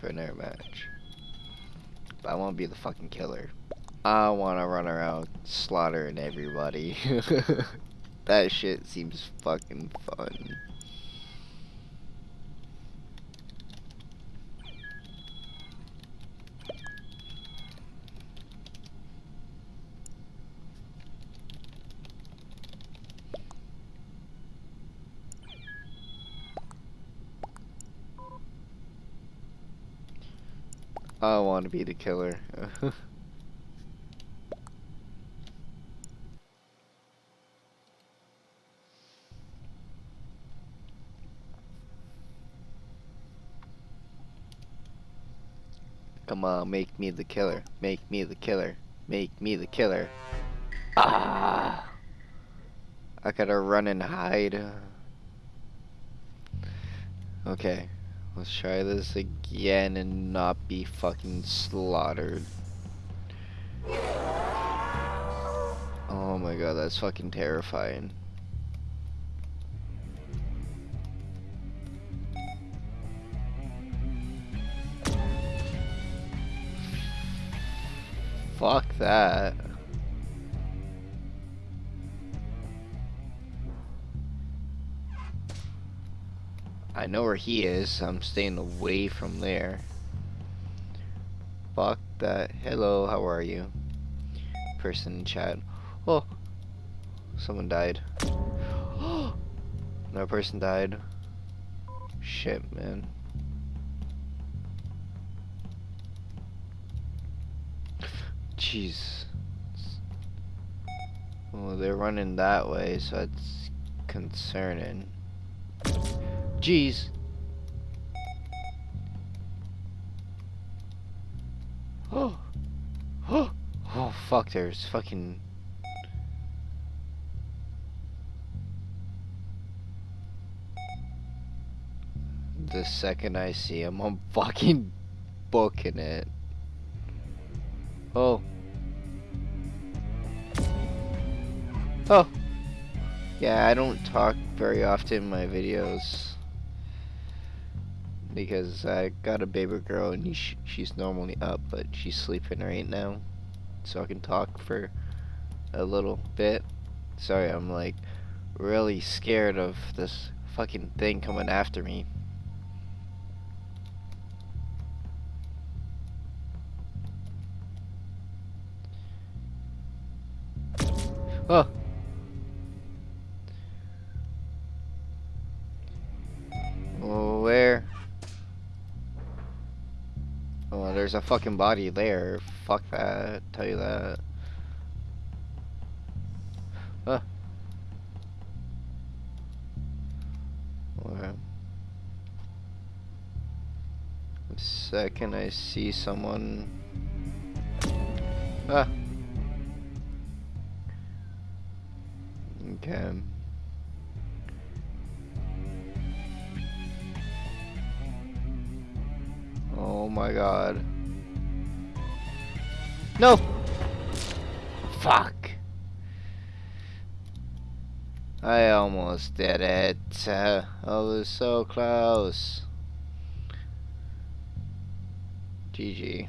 for another match. But I want to be the fucking killer. I want to run around slaughtering everybody. that shit seems fucking fun. I want to be the killer. Come on, make me the killer. Make me the killer. Make me the killer. Ah! I gotta run and hide. Okay. Let's try this again and not be fucking slaughtered. Oh my god, that's fucking terrifying. Fuck that. I know where he is. I'm staying away from there. Fuck that. Hello, how are you? Person in chat. Oh, someone died. Another person died. Shit, man. Jeez. Well, they're running that way, so that's concerning. Jeez. Oh. Oh. Oh, fuck, there's fucking... The second I see him, I'm fucking booking it. Oh. Oh. Yeah, I don't talk very often in my videos because I got a baby girl and sh she's normally up, but she's sleeping right now, so I can talk for a little bit. Sorry, I'm like really scared of this fucking thing coming after me. Oh. There's a fucking body there. Fuck that, tell you that. Huh. The second I see someone... Ah! Okay. Oh my god. No! Fuck. I almost did it. Uh, I was so close. GG.